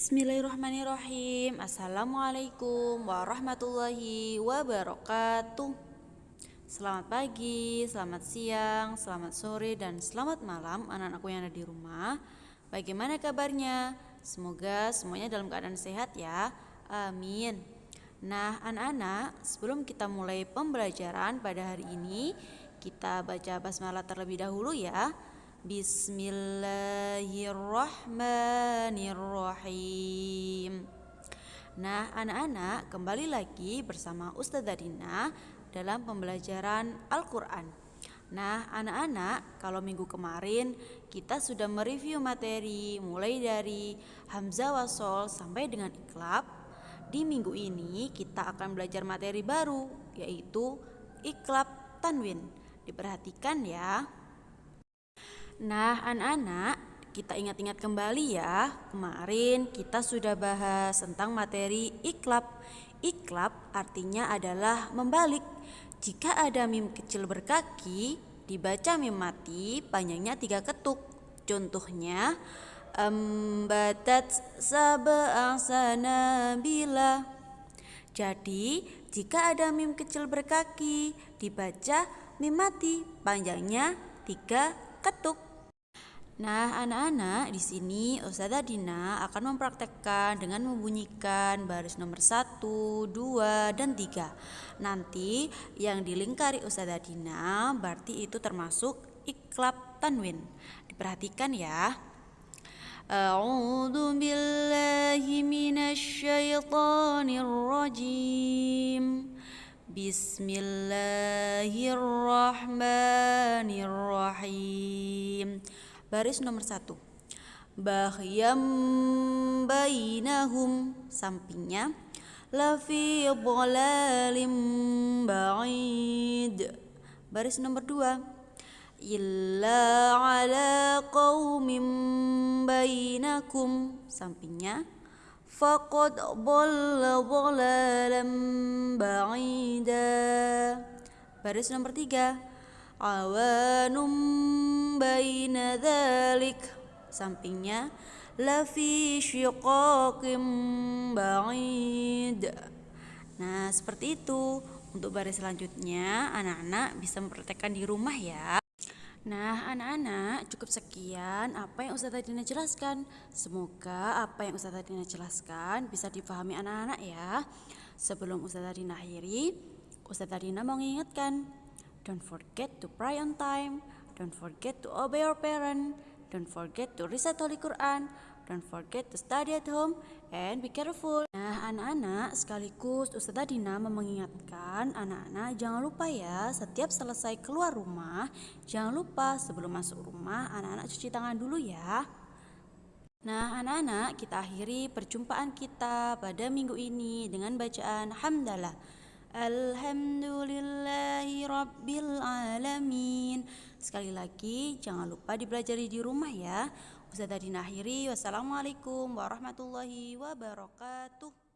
Bismillahirrahmanirrahim. Assalamualaikum warahmatullahi wabarakatuh. Selamat pagi, selamat siang, selamat sore, dan selamat malam anak-anakku yang ada di rumah. Bagaimana kabarnya? Semoga semuanya dalam keadaan sehat ya. Amin. Nah anak-anak sebelum kita mulai pembelajaran pada hari ini Kita baca basmalah terlebih dahulu ya Bismillahirrahmanirrahim. Nah, anak-anak, kembali lagi bersama Ustazah Dina dalam pembelajaran Al-Qur'an. Nah, anak-anak, kalau minggu kemarin kita sudah mereview materi mulai dari Hamzah Wasol sampai dengan Iklab. Di minggu ini kita akan belajar materi baru yaitu Iklab Tanwin. Diperhatikan ya. Nah, anak-anak, kita ingat-ingat kembali ya. Kemarin kita sudah bahas tentang materi iklab. Iklab artinya adalah membalik. Jika ada mim kecil berkaki, dibaca mim mati panjangnya tiga ketuk. Contohnya, ambatat sab'asana bila. Jadi, jika ada mim kecil berkaki, dibaca mim mati panjangnya tiga ketuk. Nah, anak-anak, di sini Ustazah Dina akan mempraktekkan dengan membunyikan baris nomor 1, 2, dan 3. Nanti yang dilingkari Ustazah Dina berarti itu termasuk iklab tanwin. Diperhatikan ya. A'udzu billahi minasyaitonir rajim. Bismillahirrahmanirrahim baris nomor satu. Bahyam bainahum sampingnya lafi dhalalim ba'id. Baris nomor dua. Illa ala qaumin bainakum sampingnya faqad dhalla dhalalam ba'ida. Baris nomor tiga awanum baina dhalik sampingnya lafi syiqaqim ba'id nah seperti itu untuk baris selanjutnya anak-anak bisa mempraktekkan di rumah ya Nah, anak-anak, cukup sekian apa yang Ustazah Dina jelaskan. Semoga apa yang Ustazah Dina jelaskan bisa dipahami anak-anak ya. Sebelum Ustazah Dina akhiri, Ustazah Dina mau mengingatkan Don't forget to pray on time. Don't forget to obey your parent. Don't forget to recite Holy Quran. Don't forget to study at home and be careful. Nah, anak-anak, sekaligus Ustazah Dina mengingatkan anak-anak jangan lupa ya, setiap selesai keluar rumah, jangan lupa sebelum masuk rumah anak-anak cuci tangan dulu ya. Nah, anak-anak, kita akhiri perjumpaan kita pada minggu ini dengan bacaan hamdalah. Alhamdulillahi Rabbil Alamin. Sekali lagi jangan lupa dipelajari di rumah ya. Ustazah Dina akhiri Wassalamualaikum warahmatullahi wabarakatuh